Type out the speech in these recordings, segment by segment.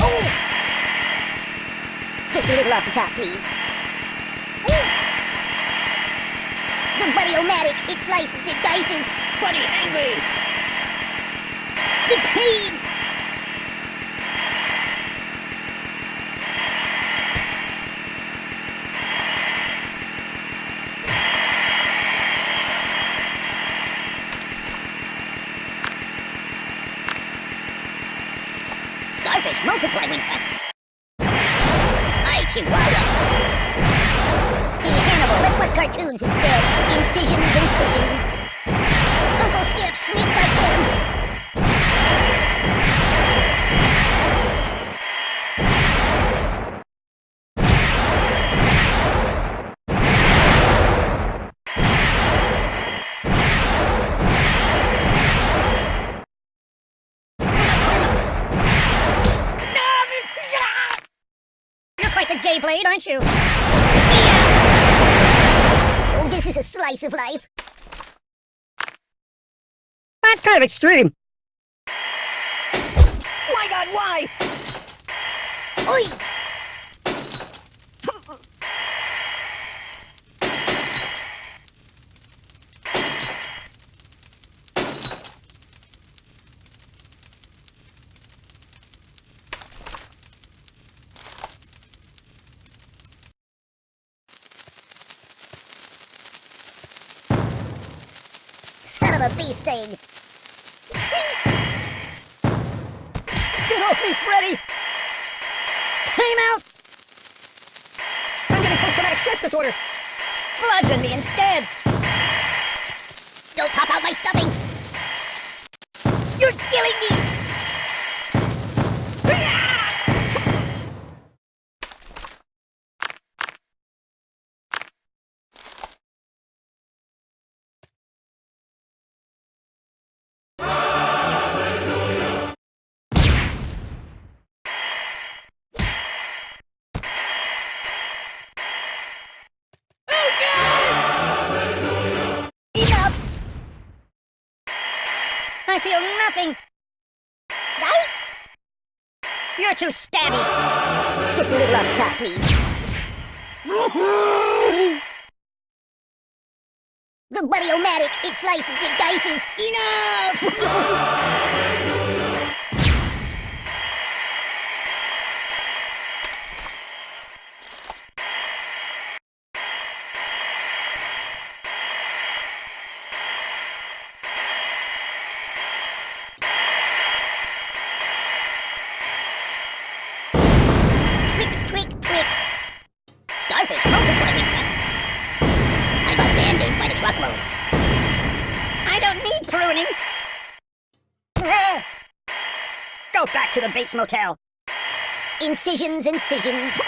Oh. Just a little off the top, please. The buddy-o-matic, it slices, it dices. Buddy angry. The pain When. I Chihuahua! Hey, Hannibal, let's watch cartoons instead. You're quite the gay blade, aren't you? Oh, this is a slice of life. That's kind of extreme. My god, why? Oi! Son of a bee sting! Get off me, Freddy! Time out! I'm getting post-traumatic stress disorder. Bludgeon me instead. Don't pop out my stuffing! Too stabby. Just a little off the top, please. The Buddy-O-Matic, it slices, it dices. Enough! truckload. I don't need pruning. Go back to the Bates Motel. Incisions, incisions.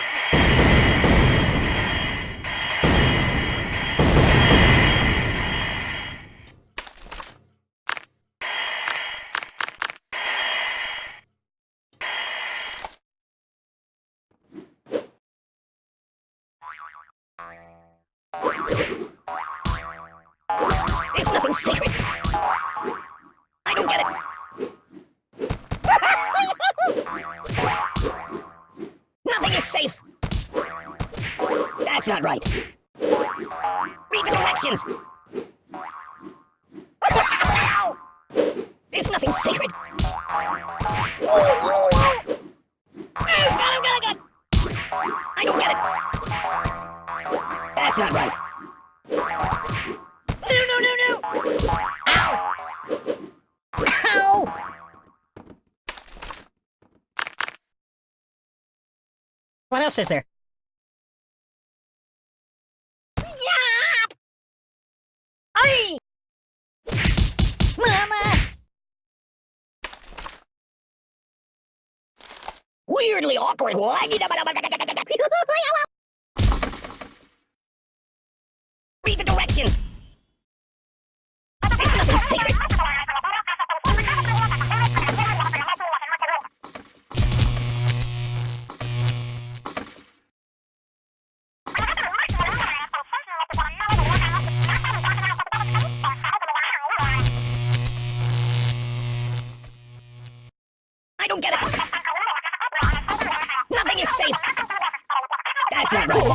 That's not right. Read the directions. it's nothing sacred. I don't get it. That's not right. No, no, no, no! Ow! Ow! What else is there? Weirdly awkward. Read the directions.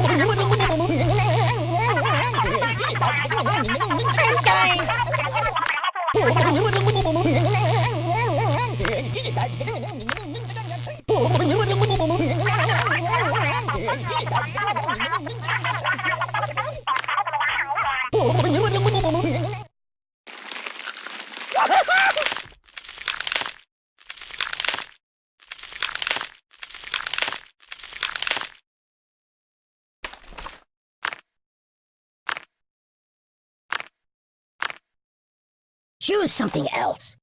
I'm dying! Choose something else.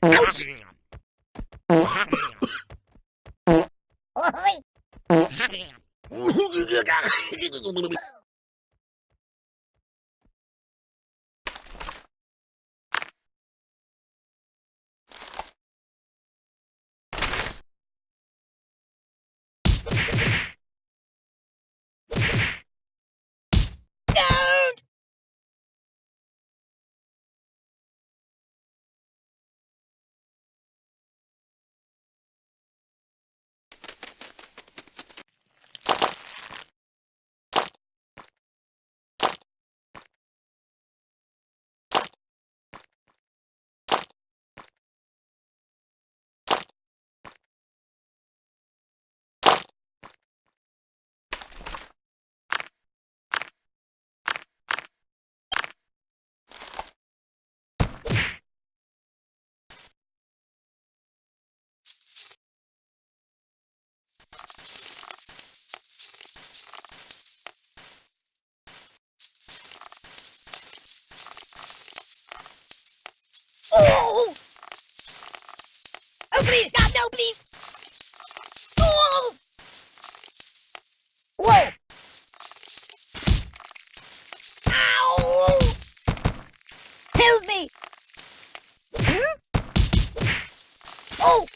Ouch! Oi! Don't! Oh! Oh, please, stop! No, please! Oh! Whoa! Ow! Help me! Huh? Oh!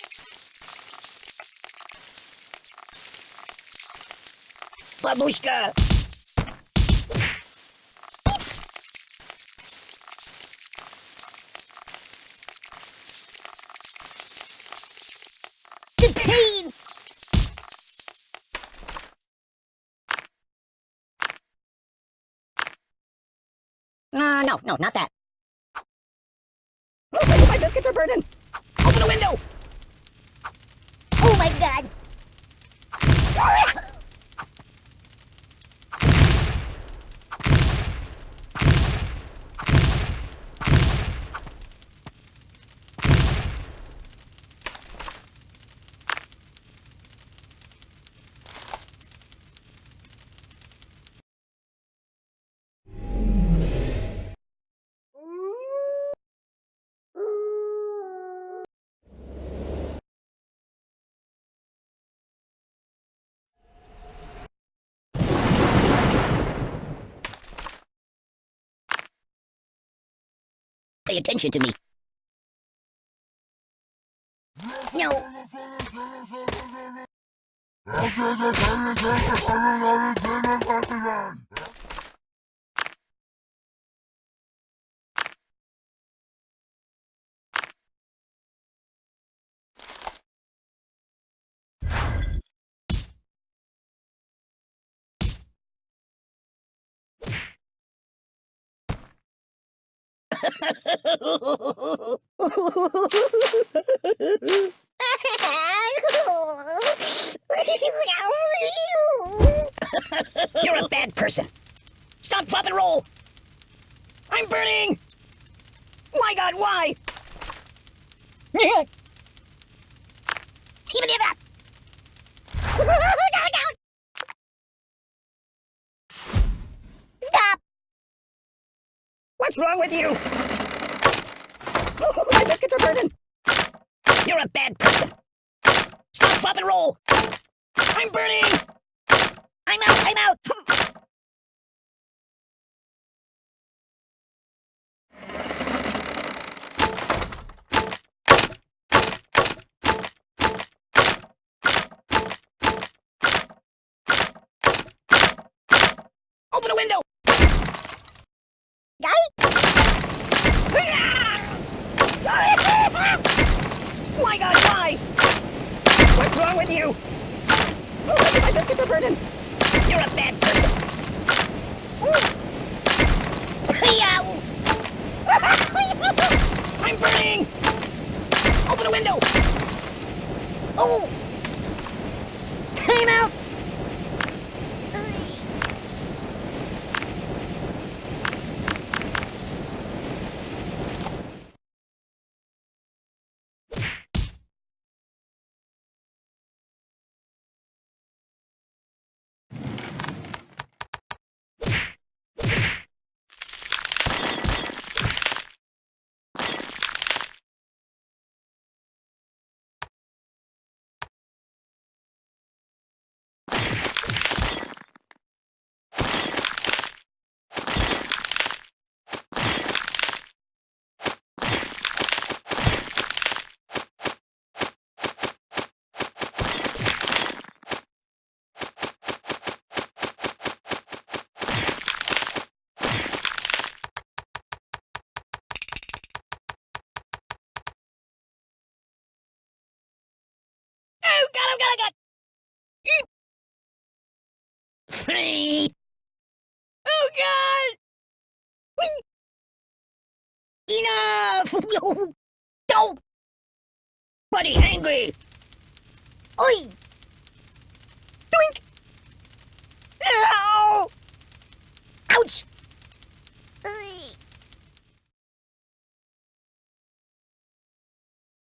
Babushka! The pain! Uh, no, no, not that. my biscuits are burning! Open the window! Oh my god! Pay attention to me. No. You're a bad person. Stop, drop, and roll. I'm burning. My God, why? What's wrong with you? Oh, my biscuits are burning. You're a bad person. Stop, flop and roll. I'm burning. I'm out. I'm out. Open a window! With you? Oh, my biscuits are burning. You're a bad person. I'm burning! Open a window! Oh! Time out! you don't! Buddy angry! Oi! Doink! Ow! Ouch! Oi.